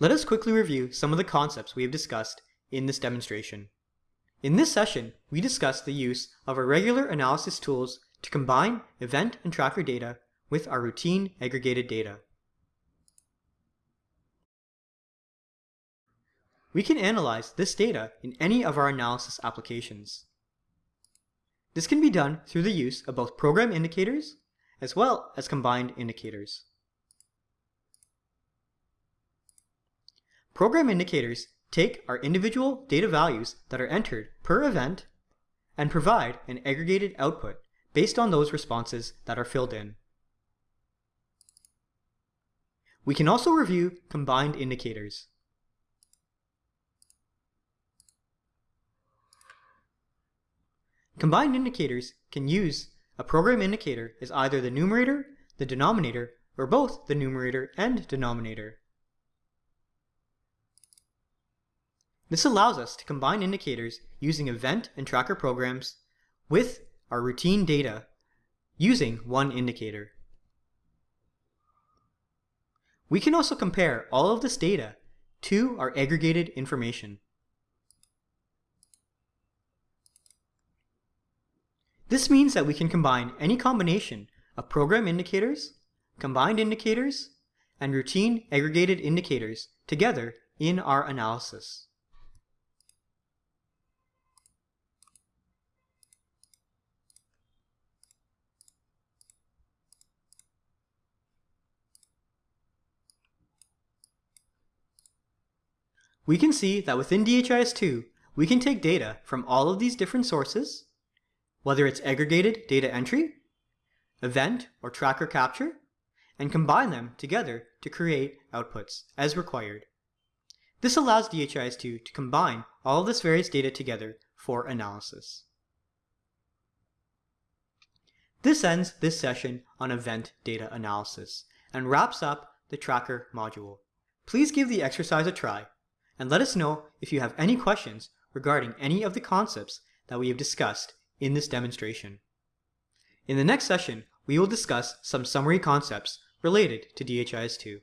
Let us quickly review some of the concepts we have discussed in this demonstration. In this session, we discussed the use of our regular analysis tools to combine event and tracker data with our routine aggregated data. We can analyze this data in any of our analysis applications. This can be done through the use of both program indicators as well as combined indicators. Program indicators take our individual data values that are entered per event and provide an aggregated output based on those responses that are filled in. We can also review combined indicators. Combined indicators can use a program indicator as either the numerator, the denominator, or both the numerator and denominator. This allows us to combine indicators using event and tracker programs with our routine data using one indicator. We can also compare all of this data to our aggregated information. This means that we can combine any combination of program indicators, combined indicators, and routine aggregated indicators together in our analysis. We can see that within DHIS2, we can take data from all of these different sources, whether it's aggregated data entry, event or tracker capture, and combine them together to create outputs as required. This allows DHIS2 to combine all of this various data together for analysis. This ends this session on event data analysis and wraps up the tracker module. Please give the exercise a try and let us know if you have any questions regarding any of the concepts that we have discussed in this demonstration. In the next session, we will discuss some summary concepts related to DHIS2.